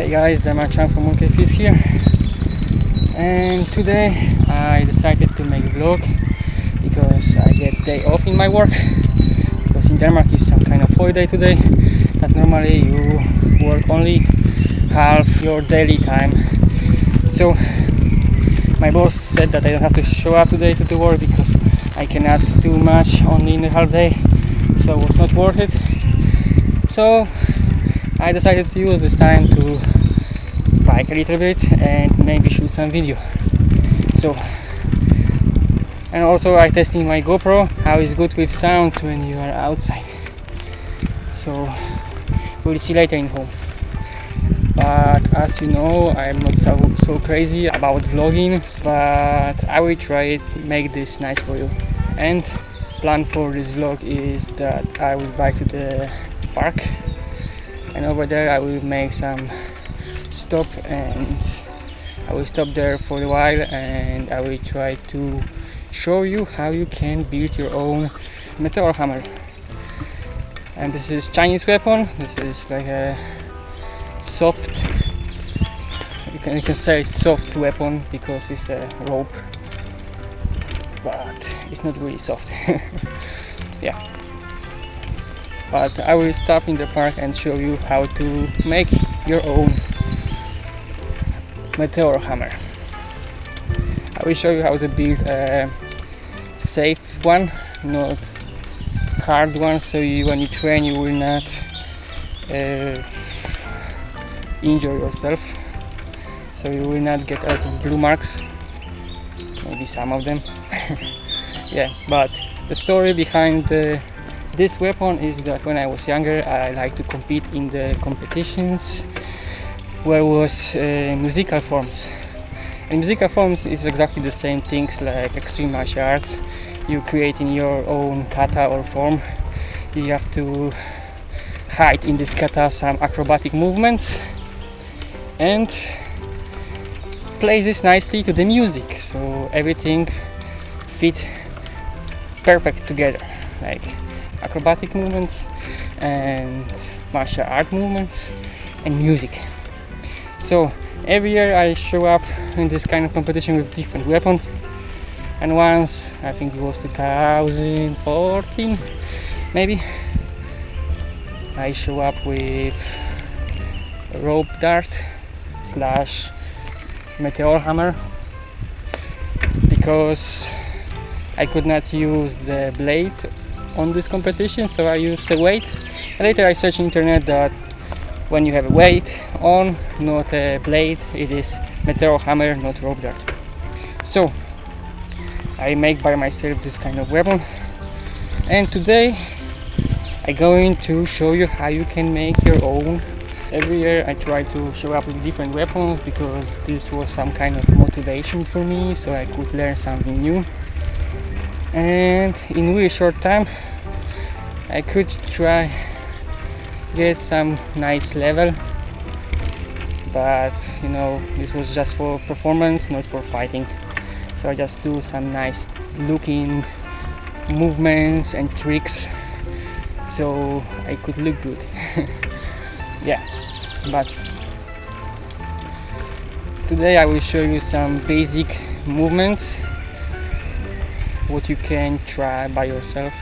Hey guys, Damachan from Monkey Fish here. And today I decided to make a vlog because I get day off in my work. Because in Denmark is some kind of holiday today that normally you work only half your daily time. So my boss said that I don't have to show up today to the work because I cannot do much only in the half day. So it was not worth it. So I decided to use this time to bike a little bit and maybe shoot some video. So and also I testing my GoPro how is good with sounds when you are outside. So we'll see later in home. But as you know I'm not so, so crazy about vlogging but I will try it make this nice for you. And plan for this vlog is that I will bike to the park and over there I will make some stop and I will stop there for a while and I will try to show you how you can build your own meteor hammer. And this is Chinese weapon. This is like a soft you can, you can say soft weapon because it's a rope but it's not really soft. Yeah. But I will stop in the park and show you how to make your own meteor hammer. I will show you how to build a safe one not hard one so you, when you train you will not uh, injure yourself. So you will not get out of blue marks. Maybe some of them. Yeah but the story behind the this weapon is that when I was younger I like to compete in the competitions where was uh, musical forms. And musical forms is exactly the same things like extreme martial arts. You create in your own kata or form. You have to hide in this kata some acrobatic movements and play this nicely to the music. So everything fit perfect together like acrobatic movements and martial art movements and music so every year I show up in this kind of competition with different weapons. And once I think it was 2014 maybe I show up with rope dart slash meteor hammer. Because I could not use the blade on this competition so I used a weight. Later I searched internet that when you have a weight on not a blade it is meteor hammer not rope dart. So I make by myself this kind of weapon. And today I'm going to show you how you can make your own. Every year I try to show up with different weapons because this was some kind of motivation for me so I could learn something new. And in really short time I could try get some nice level but you know this was just for performance not for fighting. So I just do some nice looking movements and tricks so I could look good. Yeah but today I will show you some basic movements what you can try by yourself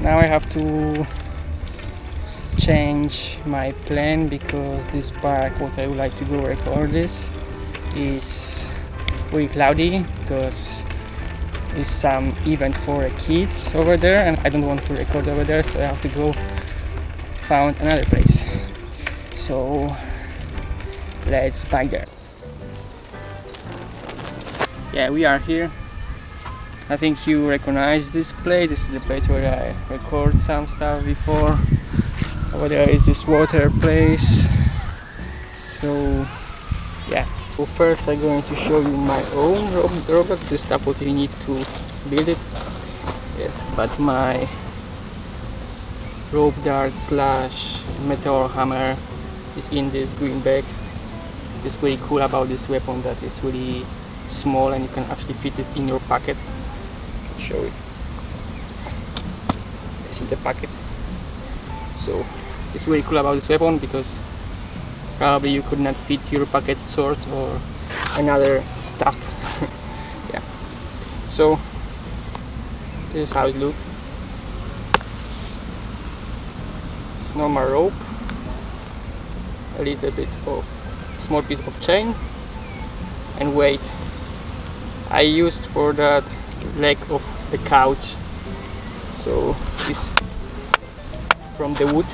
now I have to change my plan because this park what I would like to go record this is very cloudy because it's some event for kids over there and I don't want to record over there so I have to go found another place. So let's bike there. Yeah we are here I think you recognize this place. This is the place where I record some stuff before. Over there is this water place. So yeah. So first I'm going to show you my own rope dart. This stuff what you need to build it. Yes, but my rope dart slash meteor hammer is in this green bag is really cool about this weapon that it's really small and you can actually fit it in your pocket show it it's in the pocket so it's really cool about this weapon because probably you could not fit your pocket sword or another stuff yeah. So this is how it looks it's normal rope. A little bit of small piece of chain. And weight. I used for that leg of the couch. So this from the wood.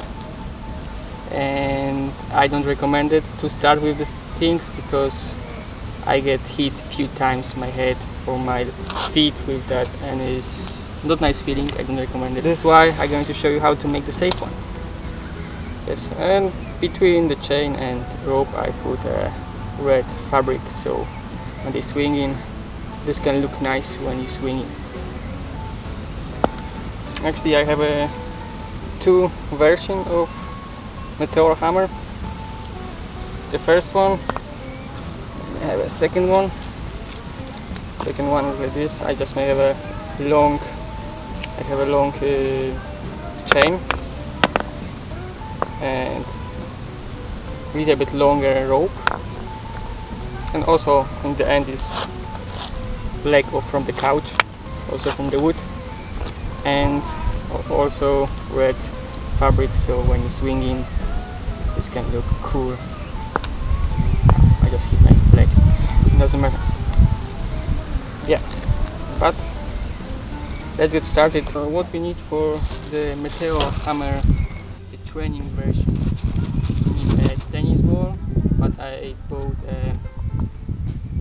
And I don't recommend it to start with these things because I get hit few times my head or my feet with that and it's not nice feeling. I don't recommend it. This is why I'm going to show you how to make the safe one. Yes and between the chain and rope I put a red fabric. So when they swing in this can look nice when you swing it. Actually I have a two version of meteor hammer. It's the first one. I have a second one. Second one like this. I just may have a long I have a long uh, chain. And a little bit longer rope. And also in the end is leg off from the couch also from the wood and also red fabric so when you swing in this can look cool. I just hit my leg it doesn't matter. Yeah but let's get started. Uh, what we need for the Meteor hammer the training version. We need a tennis ball but I bought a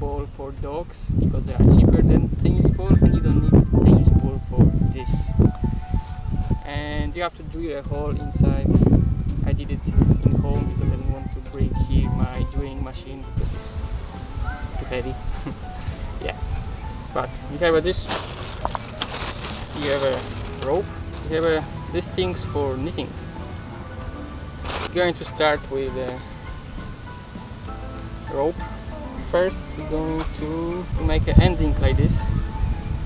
ball for dogs because they are cheaper than tennis ball and you don't need tennis ball for this. And you have to drill a hole inside. I did it in home because I didn't want to bring here my drilling machine because it's too heavy. Yeah. But you have this you have a rope you have a, these things for knitting. Going to start with a rope first we're going to make an ending like this.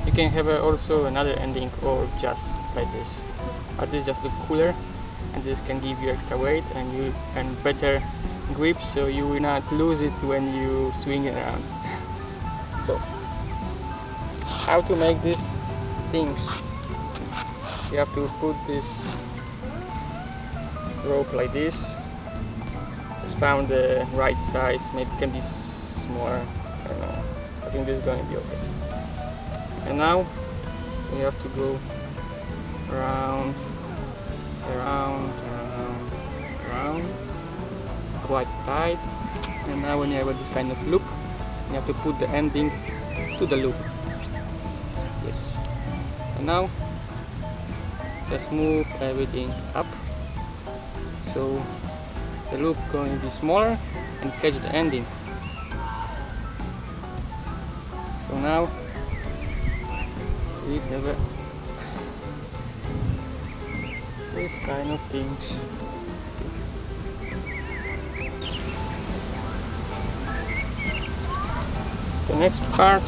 You can have also another ending or just like this. But this just look cooler and this can give you extra weight and you can better grip so you will not lose it when you swing it around. So how to make these things you have to put this rope like this. Just found the right size maybe can be smaller I know. I think this is going to be okay. And now we have to go around around around around quite tight. And now when you have this kind of loop you have to put the ending to the loop. Yes. And now just move everything up. So the loop going to be smaller and catch the ending now we have this kind of things. The next part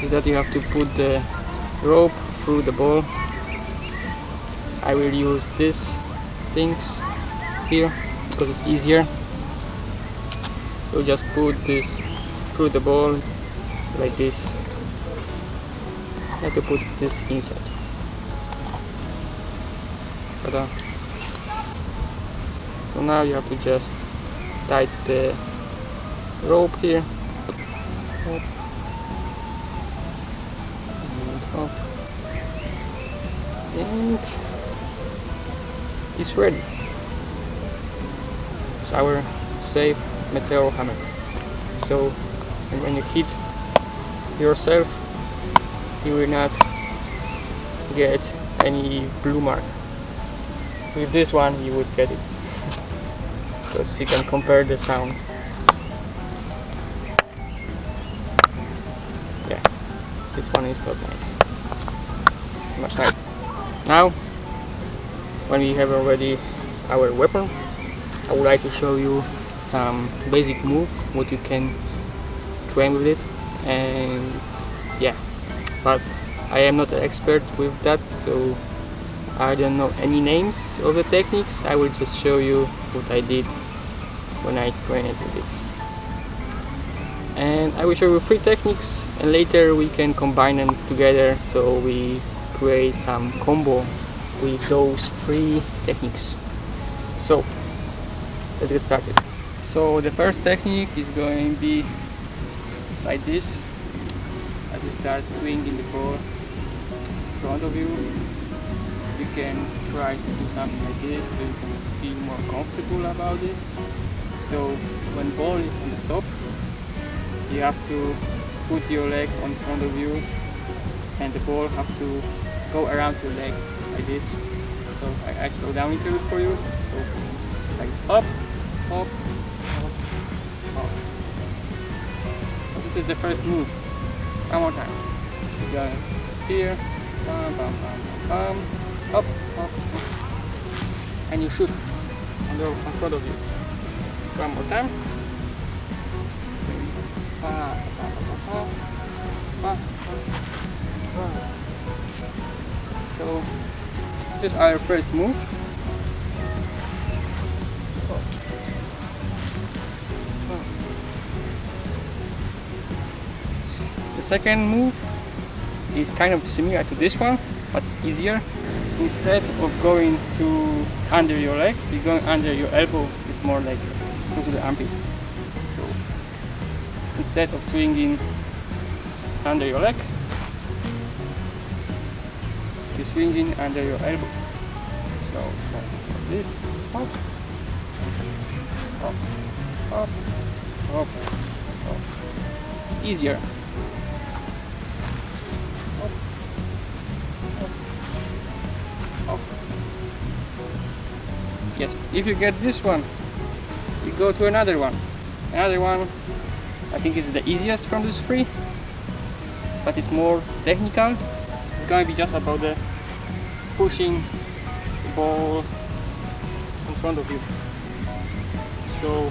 is that you have to put the rope through the ball. I will use these things here because it's easier. So just put this through the ball like this. I have to put this inside. So now you have to just tie the rope here. Up and up and it's ready. It's our safe meteor hammer. So when you hit yourself you will not get any blue mark. With this one you would get it. Because you can compare the sound yeah this one is not nice. It's much nicer. Now when we have already our weapon I would like to show you some basic move what you can train with it and yeah. But I am not an expert with that so I don't know any names of the techniques. I will just show you what I did when I trained with this. And I will show you three techniques and later we can combine them together so we create some combo with those three techniques. So let's get started. So the first technique is going to be like this. As you start swinging the ball in front of you. You can try to do something like this so you can feel more comfortable about it. So when ball is on the top you have to put your leg on front of you and the ball have to go around your leg like this. So I, I slow down a little bit for you. So like up up up this is the first move. One more time. You go here. Bam, bam, bam, bam, up, up, up. And you shoot on the in front of you. One more time. So this is our first move second move is kind of similar to this one but it's easier. Instead of going to under your leg you're going under your elbow it's more like to the armpit. So instead of swinging under your leg you're swinging under your elbow. So it's like this. Up up up up, up. it's easier yes. If you get this one you go to another one. Another one I think is the easiest from these three but it's more technical. It's gonna be just about the pushing the ball in front of you. So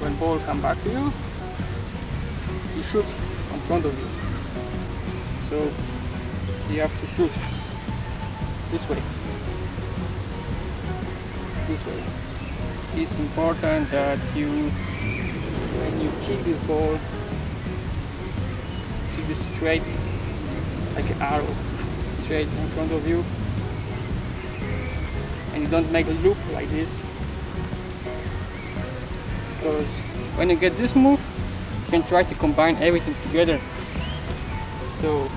when ball come back to you you shoot in front of you. So you have to shoot this way this way. It's important that you when you kick this ball keep it straight like an arrow straight in front of you. And you don't make a loop like this. Because when you get this move you can try to combine everything together. So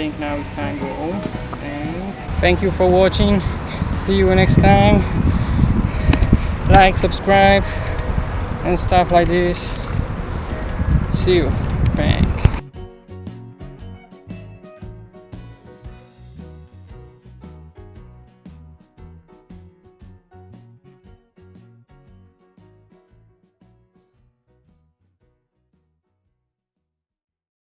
think now it's time to go home and thank you for watching. See you next time. Like subscribe and stuff like this. See you. Bang